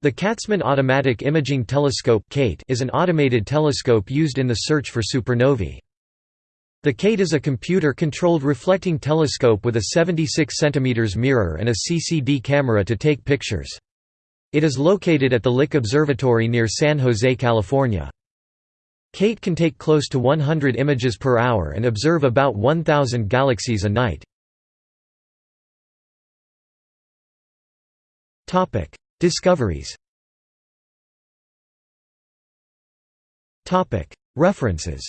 The Katzman Automatic Imaging Telescope is an automated telescope used in the search for supernovae. The KAIT is a computer-controlled reflecting telescope with a 76 cm mirror and a CCD camera to take pictures. It is located at the Lick Observatory near San Jose, California. KAIT can take close to 100 images per hour and observe about 1,000 galaxies a night. Discoveries. References